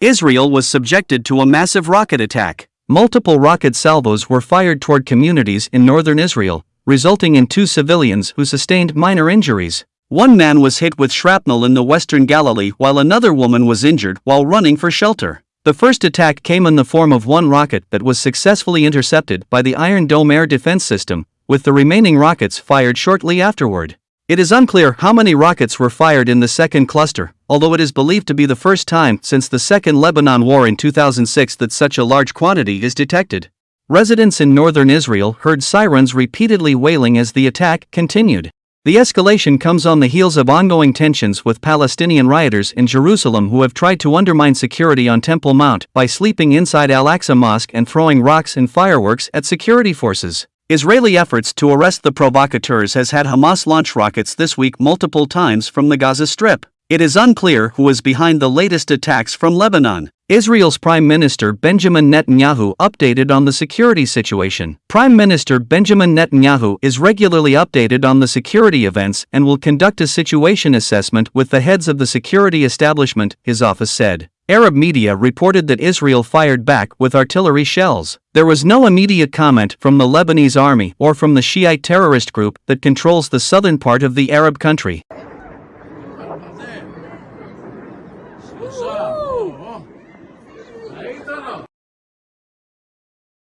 Israel was subjected to a massive rocket attack. Multiple rocket salvos were fired toward communities in northern Israel, resulting in two civilians who sustained minor injuries. One man was hit with shrapnel in the western Galilee while another woman was injured while running for shelter. The first attack came in the form of one rocket that was successfully intercepted by the Iron Dome air defense system, with the remaining rockets fired shortly afterward. It is unclear how many rockets were fired in the second cluster, although it is believed to be the first time since the Second Lebanon War in 2006 that such a large quantity is detected. Residents in northern Israel heard sirens repeatedly wailing as the attack continued. The escalation comes on the heels of ongoing tensions with Palestinian rioters in Jerusalem who have tried to undermine security on Temple Mount by sleeping inside Al Aqsa Mosque and throwing rocks and fireworks at security forces. Israeli efforts to arrest the provocateurs has had Hamas launch rockets this week multiple times from the Gaza Strip. It is unclear who is behind the latest attacks from Lebanon. Israel's Prime Minister Benjamin Netanyahu updated on the security situation. Prime Minister Benjamin Netanyahu is regularly updated on the security events and will conduct a situation assessment with the heads of the security establishment, his office said. Arab media reported that Israel fired back with artillery shells. There was no immediate comment from the Lebanese army or from the Shiite terrorist group that controls the southern part of the Arab country.